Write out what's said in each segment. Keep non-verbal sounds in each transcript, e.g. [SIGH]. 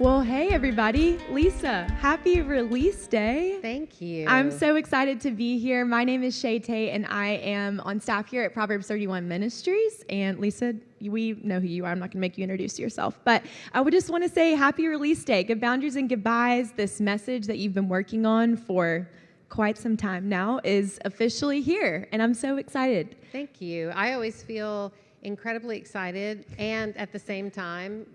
Well, hey, everybody. Lysa, happy release day. Thank you. I'm so excited to be here. My name is Shay Tate, and I am on staff here at Proverbs 31 Ministries. And Lysa, we know who you are. I'm not going to make you introduce yourself, but I would just want to say happy release day. Good boundaries and goodbyes. This message that you've been working on for quite some time now is officially here, and I'm so excited. Thank you. I always feel incredibly excited and at the same time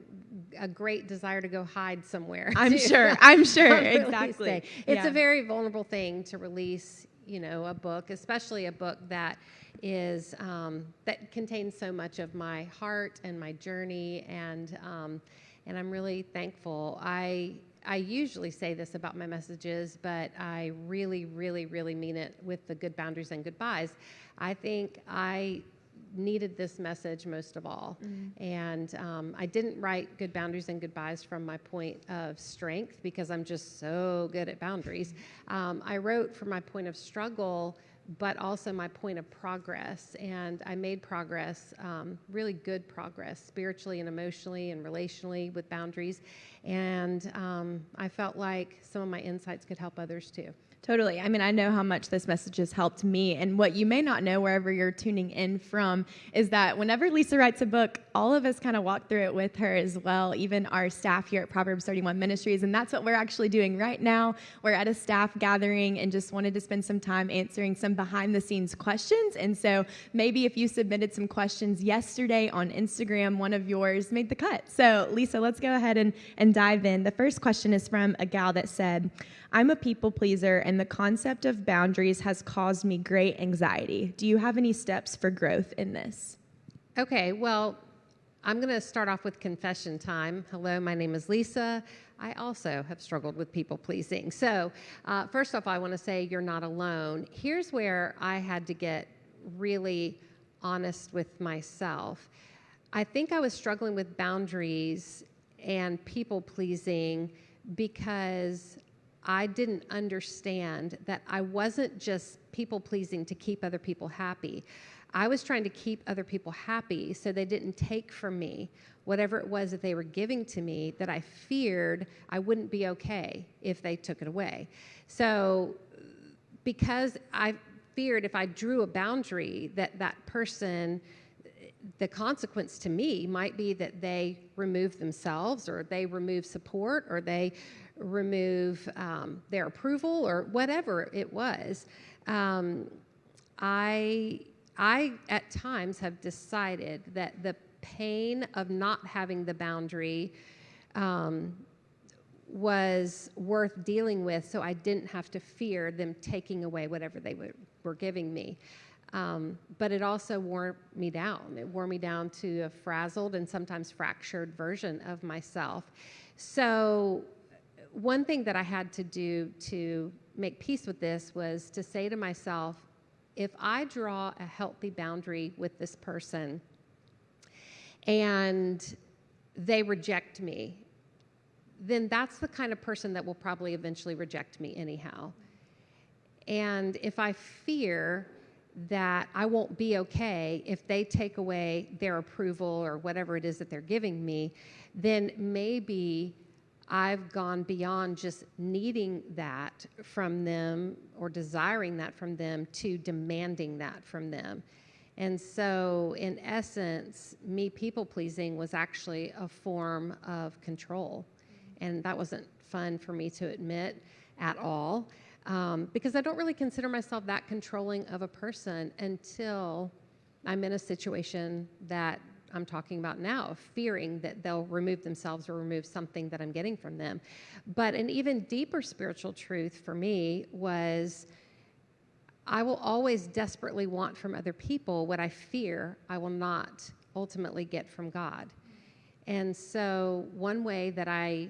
a great desire to go hide somewhere. I'm too. sure. [LAUGHS] I'm sure. Exactly. day. It's Yeah. a very vulnerable thing to release, you know, a book, especially a book that is um, that contains so much of my heart and my journey, and um, and I'm really thankful. I I usually say this about my messages, but I really, really, really mean it with the good boundaries and goodbyes. I think I needed this message most of all. And um, I didn't write good boundaries and goodbyes from my point of strength because I'm just so good at boundaries. Um, I wrote from my point of struggle, but also my point of progress. And I made progress, um, really good progress, spiritually and emotionally and relationally with boundaries. And um, I felt like some of my insights could help others too. Totally. I mean, I know how much this message has helped me. And what you may not know, wherever you're tuning in from, is that whenever Lysa writes a book, all of us kind of walk through it with her as well, even our staff here at Proverbs 31 Ministries. And that's what we're actually doing right now. We're at a staff gathering and just wanted to spend some time answering some behind the scenes questions. And so maybe if you submitted some questions yesterday on Instagram, one of yours made the cut. So, Lysa, let's go ahead and, and dive in. The first question is from a gal that said, I'm a people pleaser, and the concept of boundaries has caused me great anxiety. Do you have any steps for growth in this? Okay, well, I'm going to start off with confession time. Hello, my name is Lysa. I also have struggled with people pleasing. So, uh, first off, I want to say you're not alone. Here's where I had to get really honest with myself. I think I was struggling with boundaries and people pleasing because I didn't understand that I wasn't just people pleasing to keep other people happy. I was trying to keep other people happy so they didn't take from me whatever it was that they were giving to me that I feared I wouldn't be okay if they took it away. So, because I feared if I drew a boundary that that person the consequence to me might be that they remove themselves or they remove support or they remove um, their approval or whatever it was. Um, I, I, at times, have decided that the pain of not having the boundary um, was worth dealing with so I didn't have to fear them taking away whatever they were, were giving me. Um, but it also wore me down. It wore me down to a frazzled and sometimes fractured version of myself. So, one thing that I had to do to make peace with this was to say to myself, if I draw a healthy boundary with this person and they reject me, then that's the kind of person that will probably eventually reject me anyhow. And if I fear that I won't be okay if they take away their approval or whatever it is that they're giving me, then maybe I've gone beyond just needing that from them or desiring that from them to demanding that from them. And so, in essence, me people pleasing was actually a form of control. And that wasn't fun for me to admit at all um, because I don't really consider myself that controlling of a person until I'm in a situation that I'm talking about now, fearing that they'll remove themselves or remove something that I'm getting from them. But an even deeper spiritual truth for me was I will always desperately want from other people what I fear I will not ultimately get from God. And so, one way that I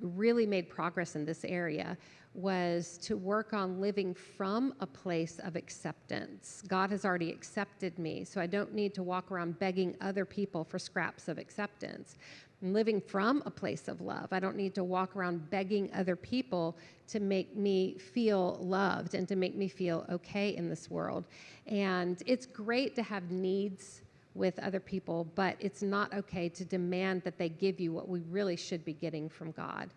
really made progress in this area was to work on living from a place of acceptance. God has already accepted me, so I don't need to walk around begging other people for scraps of acceptance. I'm living from a place of love. I don't need to walk around begging other people to make me feel loved and to make me feel okay in this world. And it's great to have needs with other people, but it's not okay to demand that they give you what we really should be getting from God.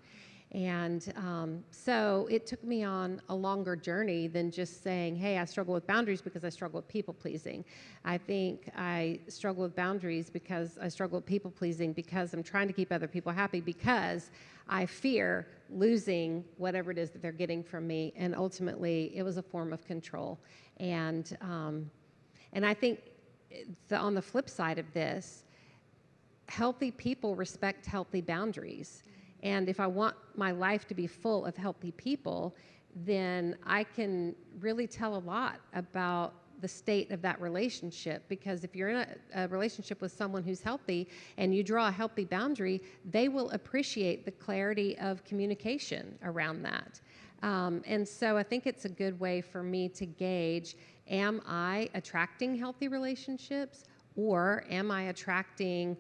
And um, so it took me on a longer journey than just saying, hey, I struggle with boundaries because I struggle with people pleasing. I think I struggle with boundaries because I struggle with people pleasing because I'm trying to keep other people happy because I fear losing whatever it is that they're getting from me. And ultimately, it was a form of control. And, um, and I think the, on the flip side of this, healthy people respect healthy boundaries. And if I want my life to be full of healthy people, then I can really tell a lot about the state of that relationship because if you're in a, a, relationship with someone who's healthy and you draw a healthy boundary, they will appreciate the clarity of communication around that. Um, and so I think it's a good way for me to gauge am I attracting healthy relationships or am I attracting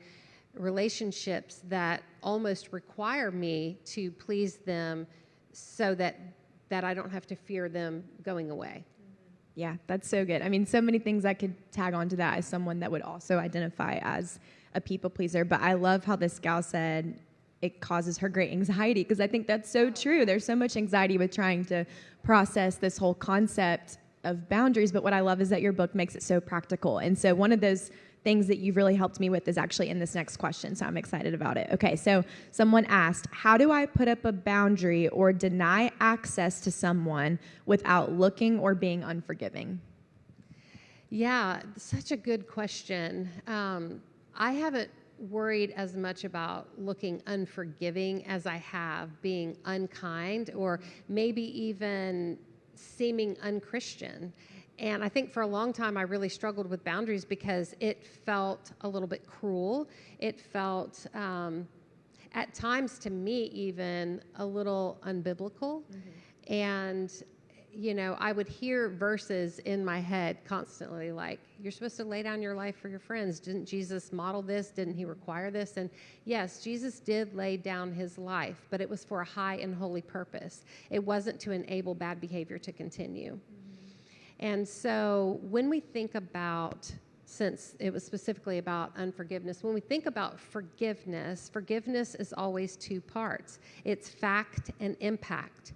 relationships that almost require me to please them so that that I don't have to fear them going away. Yeah, that's so good. I mean, so many things I could tag onto that as someone that would also identify as a people pleaser. But I love how this gal said it causes her great anxiety because I think that's so true. There's so much anxiety with trying to process this whole concept of boundaries. But what I love is that your book makes it so practical. And so one of those things that you've really helped me with is actually in this next question. So I'm excited about it. Okay, so someone asked, How do I put up a boundary or deny access to someone without looking or being unforgiving? Yeah, such a good question. Um, I haven't worried as much about looking unforgiving as I have being unkind or maybe even seeming unchristian. And I think for a long time, I really struggled with boundaries because it felt a little bit cruel. It felt, um, at times to me, even a little unbiblical. Mm-hmm. And, you know, I would hear verses in my head constantly like, you're supposed to lay down your life for your friends. Didn't Jesus model this? Didn't he require this? And yes, Jesus did lay down his life, but it was for a high and holy purpose. It wasn't to enable bad behavior to continue. Mm-hmm. And so when we think about, since it was specifically about unforgiveness, when we think about forgiveness, forgiveness is always two parts it's fact and impact.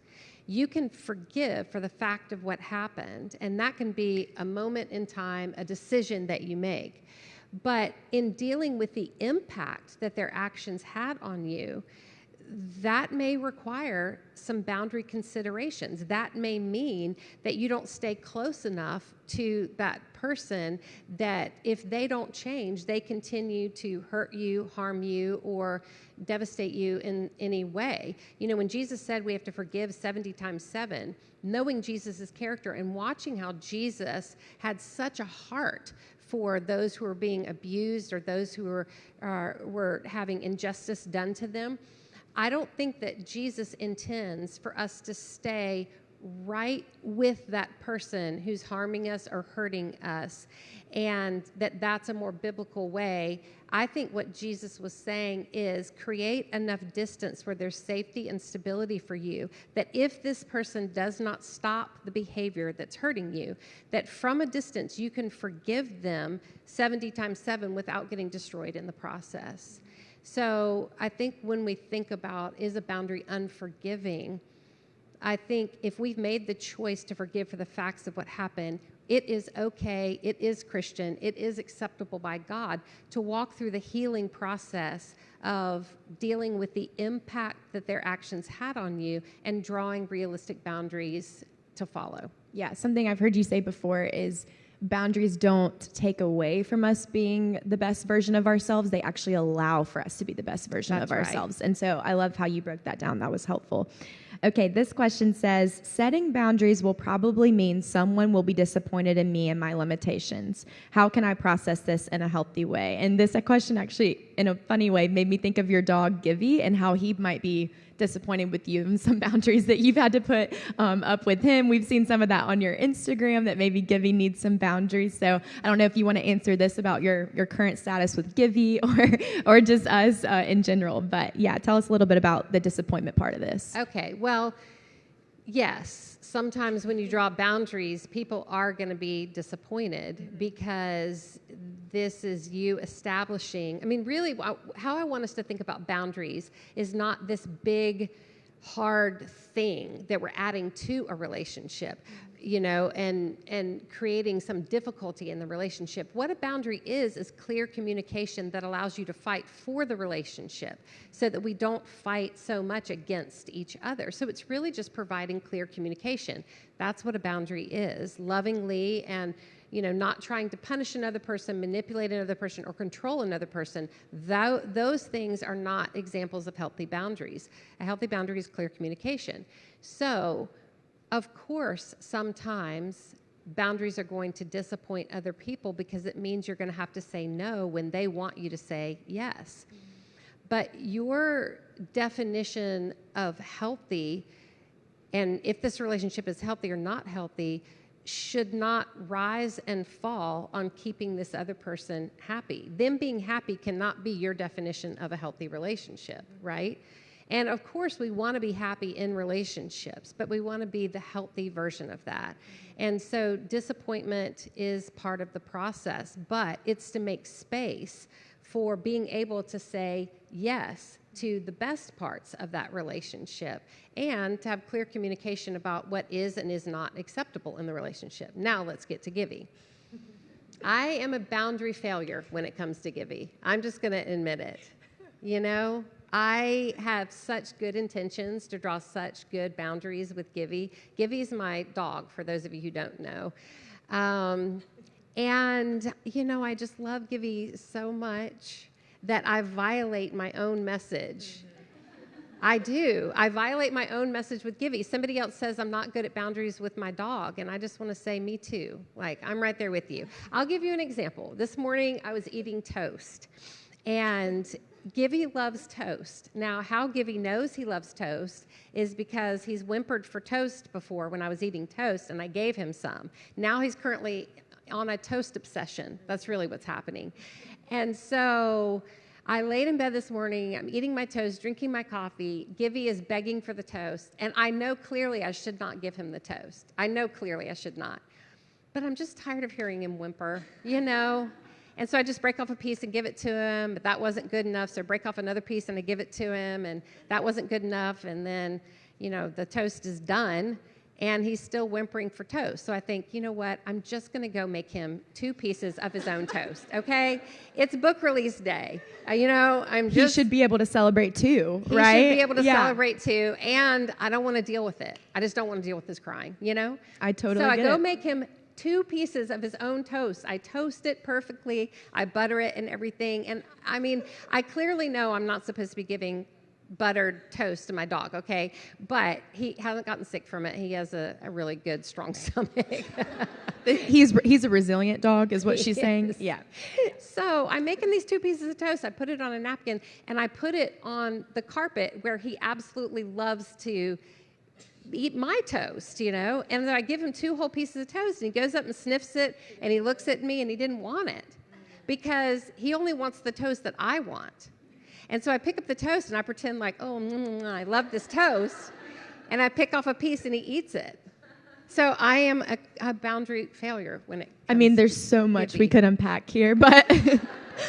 You can forgive for the fact of what happened, and that can be a moment in time, a decision that you make. But in dealing with the impact that their actions had on you, that may require some boundary considerations. That may mean that you don't stay close enough to that person that if they don't change, they continue to hurt you, harm you, or devastate you in any way. You know, when Jesus said we have to forgive 70 times 7, knowing Jesus' character and watching how Jesus had such a heart for those who were being abused or those who were, uh, were having injustice done to them I don't think that Jesus intends for us to stay right with that person who's harming us or hurting us and that that's a more biblical way. I think what jesus was saying is create enough distance where there's safety and stability for you that if this person does not stop the behavior that's hurting you that from a distance you can forgive them 70 times 7 without getting destroyed in the process so I think when we think about is a boundary unforgiving, I think if we've made the choice to forgive for the facts of what happened, it is okay, it is Christian, it is acceptable by God to walk through the healing process of dealing with the impact that their actions had on you and drawing realistic boundaries to follow. Yeah, something I've heard you say before is boundaries don't take away from us being the best version of ourselves. They actually allow for us to be the best version That's of ourselves. Right. And so I love how you broke that down. That was helpful. Okay, this question says setting boundaries will probably mean someone will be disappointed in me and my limitations. How can I process this in a healthy way? And this question actually, in a funny way, made me think of your dog, Givey, and how he might be disappointed with you and some [LAUGHS] boundaries that you've had to put um, up with him. We've seen some of that on your Instagram that maybe Givey needs some boundaries. So I don't know if you want to answer this about your, your current status with Givey [LAUGHS] or, or just us uh, in general. But yeah, tell us a little bit about the disappointment part of this. Okay. Well, yes, sometimes when you draw boundaries, people are going to be disappointed mm-hmm. because this is you establishing. I mean, really, how I want us to think about boundaries is not this big, hard thing that we're adding to a relationship you know, and, and creating some difficulty in the relationship. What a boundary is, is clear communication that allows you to fight for the relationship so that we don't fight so much against each other. So it's really just providing clear communication. That's what a boundary is, lovingly and you know, not trying to punish another person, manipulate another person, or control another person. those things are not examples of healthy boundaries. A healthy boundary is clear communication. So, of course, sometimes boundaries are going to disappoint other people because it means you're going to have to say no when they want you to say yes. But your definition of healthy, and if this relationship is healthy or not healthy, should not rise and fall on keeping this other person happy. Them being happy cannot be your definition of a healthy relationship, right? And of course, we want to be happy in relationships, but we want to be the healthy version of that. And so, disappointment is part of the process, but it's to make space for being able to say yes to the best parts of that relationship and to have clear communication about what is and is not acceptable in the relationship. Now, let's get to Givey. I am a boundary failure when it comes to Givey. I'm just going to admit it. You know, I have such good intentions to draw such good boundaries with Givey. Givey's my dog, for those of you who don't know. Um, and, you know, I just love Givey so much that I violate my own message. I do. I violate my own message with Givey. Somebody else says I'm not good at boundaries with my dog, and I just want to say, me too. Like, I'm right there with you. I'll give you an example. This morning, I was eating toast, and Givey loves toast. Now, how Givey knows he loves toast is because he's whimpered for toast before when I was eating toast and I gave him some. Now he's currently on a toast obsession. That's really what's happening. And so I laid in bed this morning, I'm eating my toast, drinking my coffee. Givey is begging for the toast, and I know clearly I should not give him the toast. I know clearly I should not. But I'm just tired of hearing him whimper, you know? And so I just break off a piece and give it to him, but that wasn't good enough. So I break off another piece and I give it to him, and that wasn't good enough. And then, you know, the toast is done and he's still whimpering for toast. So I think, you know what? I'm just going to go make him two pieces of his own toast. [LAUGHS] Okay? It's book release day. Uh, you know, I'm just. He should be able to celebrate too, he right? He should be able to yeah. celebrate too. And I don't want to deal with it. I just don't want to deal with his crying. You know? I totally. So I go it. make him two pieces of his own toast. I toast it perfectly, I butter it and everything. And I mean, I clearly know I'm not supposed to be giving buttered toast to my dog, okay? But he hasn't gotten sick from it. He has a, a really good, strong [LAUGHS] stomach. he's he's a resilient dog, is what she's saying. Yeah. So I'm making these two pieces of toast. I put it on a napkin and I put it on the carpet where he absolutely loves to eat my toast, you know? And then I give him two whole pieces of toast, and he goes up and sniffs it, and he looks at me, and he didn't want it because he only wants the toast that I want. And so I pick up the toast, and I pretend like, oh, mm, mm, mm I love this toast, and I pick off a piece, and he eats it. So I am a, a boundary failure when it. I mean, there's so much we could unpack here, but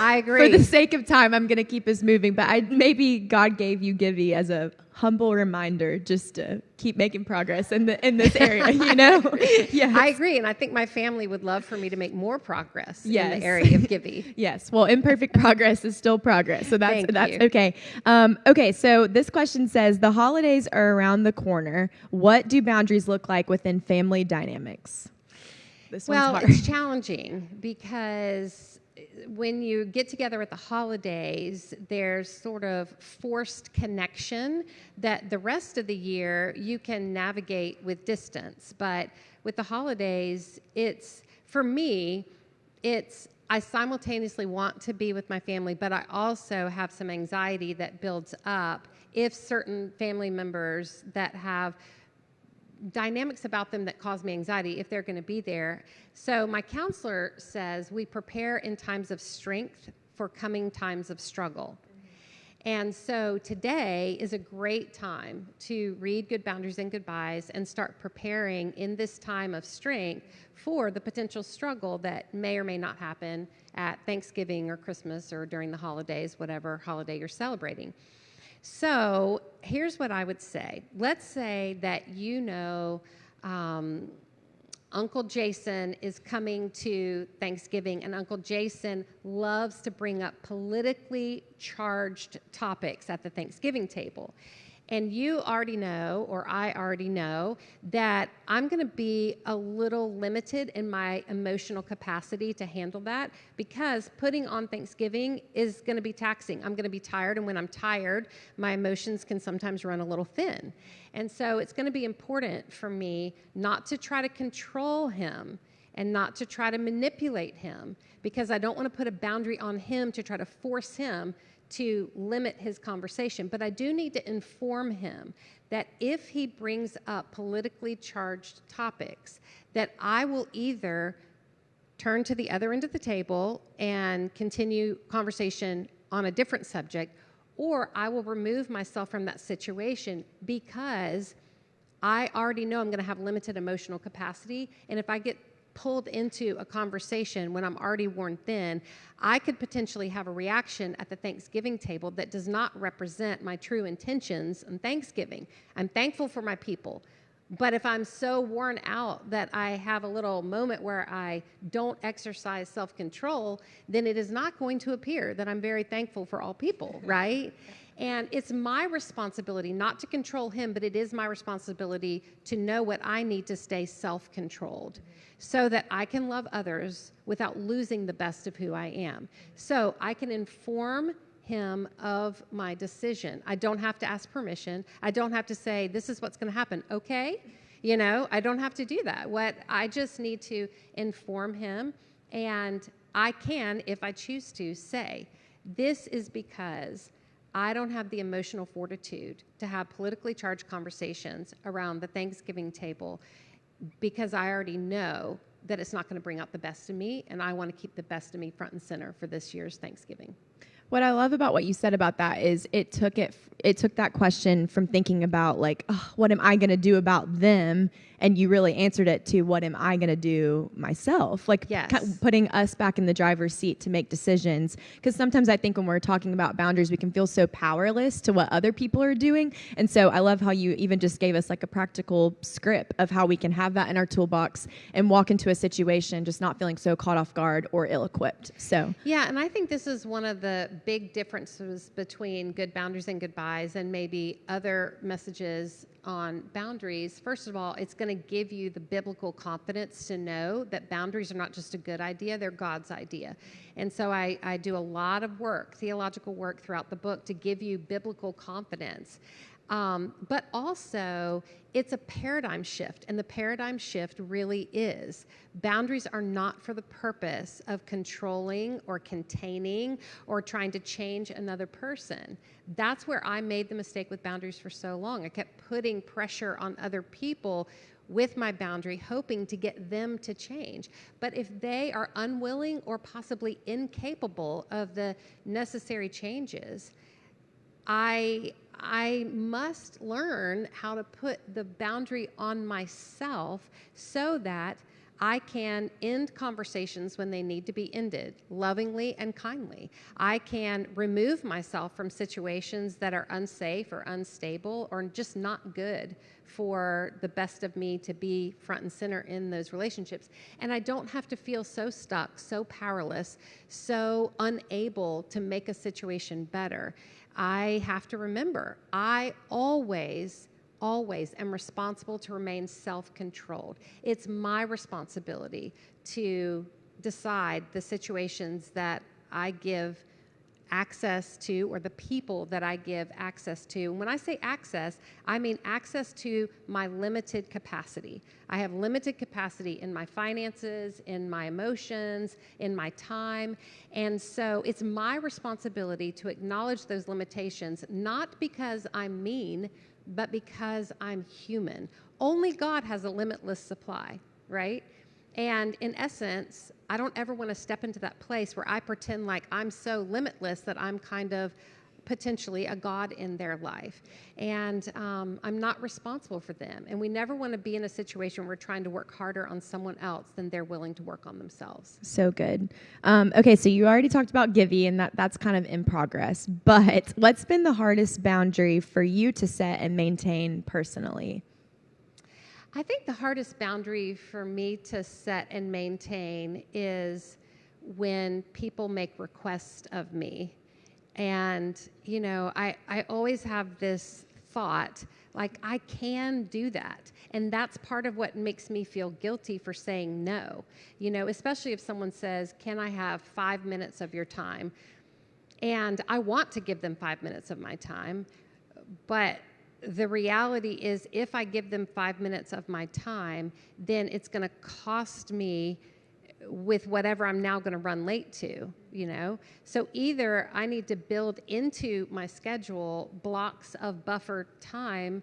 I agree. [LAUGHS] For the sake of time, I'm going to keep us moving. But I, maybe God gave you Givey as a humble reminder just to keep making progress in the in this area. You know, [LAUGHS] yeah. I agree, and I think my family would love for me to make more progress yes. in the area of Givey. [LAUGHS] yes. Well, imperfect progress is still progress, so that's Thank that's you. okay. Um, okay. So this question says the holidays are around the corner. What do boundaries look like within family dynamics? This well, it's challenging because when you get together at the holidays, there's sort of forced connection that the rest of the year you can navigate with distance. But with the holidays, it's, for me, it's, I simultaneously want to be with my family, but I also have some anxiety that builds up if certain family members that have dynamics about them that cause me anxiety if they're going to be there. So, my counselor says we prepare in times of strength for coming times of struggle. And so today is a great time to read Good Boundaries and Goodbyes and start preparing in this time of strength for the potential struggle that may or may not happen at Thanksgiving or Christmas or during the holidays, whatever holiday you're celebrating. So here's what I would say. Let's say that you know um, Uncle Jason is coming to Thanksgiving, and Uncle Jason loves to bring up politically charged topics at the Thanksgiving table. And you already know, or I already know, that I'm going to be a little limited in my emotional capacity to handle that because putting on Thanksgiving is going to be taxing. I'm going to be tired, and when I'm tired, my emotions can sometimes run a little thin. And so it's going to be important for me not to try to control him and not to try to manipulate him because I don't want to put a boundary on him to try to force him to limit his conversation, but I do need to inform him that if he brings up politically charged topics, that I will either turn to the other end of the table and continue conversation on a different subject, or I will remove myself from that situation because I already know I'm going to have limited emotional capacity. And if I get pulled into a conversation when I'm already worn thin, I could potentially have a reaction at the Thanksgiving table that does not represent my true intentions on Thanksgiving. I'm thankful for my people. But if I'm so worn out that I have a little moment where I don't exercise self control, then it is not going to appear that I'm very thankful for all people, right? [LAUGHS] And it's my responsibility not to control him, but it is my responsibility to know what I need to stay self controlled so that I can love others without losing the best of who I am. So I can inform him of my decision. I don't have to ask permission. I don't have to say, this is what's going to happen. Okay? You know, I don't have to do that. What I just need to inform him, and I can, if I choose to, say, this is because I don't have the emotional fortitude to have politically charged conversations around the Thanksgiving table because I already know that it's not going to bring out the best of me, and I want to keep the best of me front and center for this year's Thanksgiving. What I love about what you said about that is it took it it took that question from thinking about like oh, what am I going to do about them and you really answered it to what am I going to do myself? Like yes. putting us back in the driver's seat to make decisions. Because sometimes I think when we're talking about boundaries, we can feel so powerless to what other people are doing. And so I love how you even just gave us like a practical script of how we can have that in our toolbox and walk into a situation just not feeling so caught off guard or ill equipped. So, yeah, and I think this is one of the big differences between good boundaries and goodbyes and maybe other messages on boundaries, first of all, it's going to give you the biblical confidence to know that boundaries are not just a good idea, they're God's idea. And so I, I do a lot of work, theological work throughout the book to give you biblical confidence. Um, but also, it's a paradigm shift, and the paradigm shift really is boundaries are not for the purpose of controlling or containing or trying to change another person. That's where I made the mistake with boundaries for so long. I kept putting pressure on other people with my boundary, hoping to get them to change. But if they are unwilling or possibly incapable of the necessary changes, I I must learn how to put the boundary on myself so that I can end conversations when they need to be ended lovingly and kindly. I can remove myself from situations that are unsafe or unstable or just not good for the best of me to be front and center in those relationships. And I don't have to feel so stuck, so powerless, so unable to make a situation better. I have to remember, I always, always am responsible to remain self controlled. It's my responsibility to decide the situations that I give access to or the people that I give access to. when I say access, I mean access to my limited capacity. I have limited capacity in my finances, in my emotions, in my time. And so it's my responsibility to acknowledge those limitations, not because I'm mean, but because I'm human. Only God has a limitless supply, right? And in essence, I don't ever want to step into that place where I pretend like I'm so limitless that I'm kind of potentially a God in their life. And um, I'm not responsible for them. And we never want to be in a situation where we're trying to work harder on someone else than they're willing to work on themselves. So good. Um, okay, so you already talked about Givey, and that, that's kind of in progress. But what's been the hardest boundary for you to set and maintain personally? I think the hardest boundary for me to set and maintain is when people make requests of me. And, you know, I, I always have this thought like, I can do that. And that's part of what makes me feel guilty for saying no. You know, especially if someone says, Can I have five minutes of your time? And I want to give them five minutes of my time, but the reality is if I give them five minutes of my time, then it's going to cost me with whatever I'm now going to run late to, you know? So either I need to build into my schedule blocks of buffer time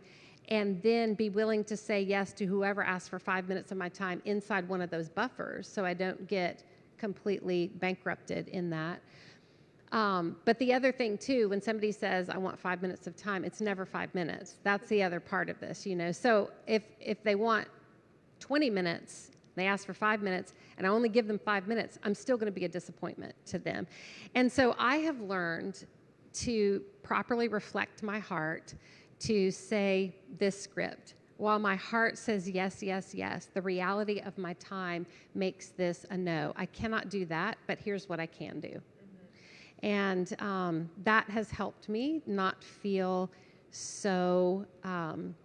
and then be willing to say yes to whoever asks for five minutes of my time inside one of those buffers so I don't get completely bankrupted in that. Um, but the other thing too, when somebody says, I want five minutes of time, it's never five minutes. That's the other part of this, you know? So if, if they want 20 minutes, they ask for five minutes, and I only give them five minutes, I'm still going to be a disappointment to them. And so I have learned to properly reflect my heart to say this script. While my heart says yes, yes, yes, the reality of my time makes this a no. I cannot do that, but here's what I can do. And um, that has helped me not feel so um,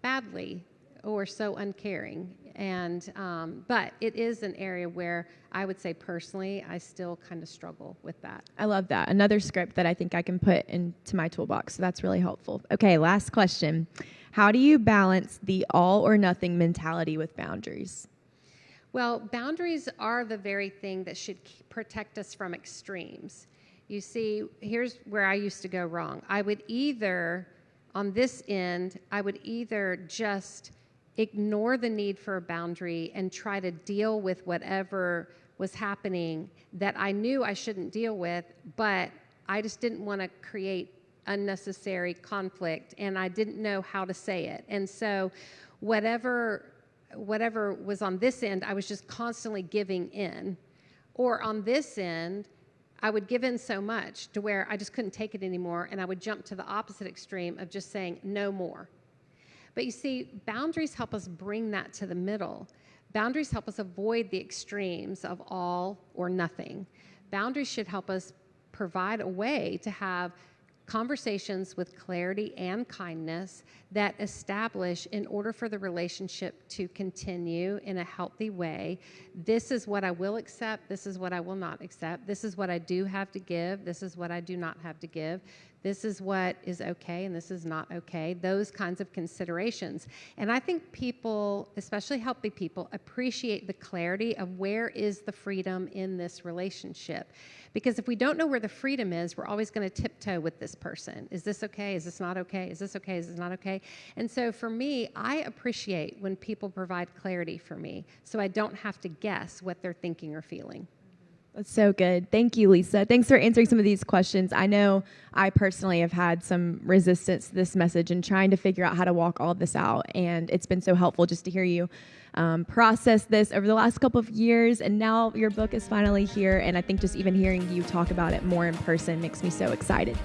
badly or so uncaring. And um, but it is an area where I would say personally, I still kind of struggle with that. I love that. Another script that I think I can put into my toolbox. So that's really helpful. Okay, last question. How do you balance the all or nothing mentality with boundaries? Well, boundaries are the very thing that should protect us from extremes. You see, here's where I used to go wrong. I would either, on this end, I would either just ignore the need for a boundary and try to deal with whatever was happening that I knew I shouldn't deal with, but I just didn't want to create unnecessary conflict and I didn't know how to say it. And so whatever whatever was on this end, I was just constantly giving in. Or on this end, I would give in so much to where I just couldn't take it anymore and I would jump to the opposite extreme of just saying no more. But you see, boundaries help us bring that to the middle. Boundaries help us avoid the extremes of all or nothing. Boundaries should help us provide a way to have conversations with clarity and kindness that establish, in order for the relationship to continue in a healthy way, this is what I will accept, this is what I will not accept, this is what I do have to give, this is what I do not have to give this is what is okay and this is not okay, those kinds of considerations. And I think people, especially healthy people, appreciate the clarity of where is the freedom in this relationship. Because if we don't know where the freedom is, we're always going to tiptoe with this person. Is this okay? Is this not okay? Is this okay? Is this not okay? And so for me, I appreciate when people provide clarity for me so I don't have to guess what they're thinking or feeling. That's so good. Thank you, Lysa. Thanks for answering some of these questions. I know I personally have had some resistance to this message and trying to figure out how to walk all this out. And it's been so helpful just to hear you um, process this over the last couple of years. And now your book is finally here. And I think just even hearing you talk about it more in person makes me so excited.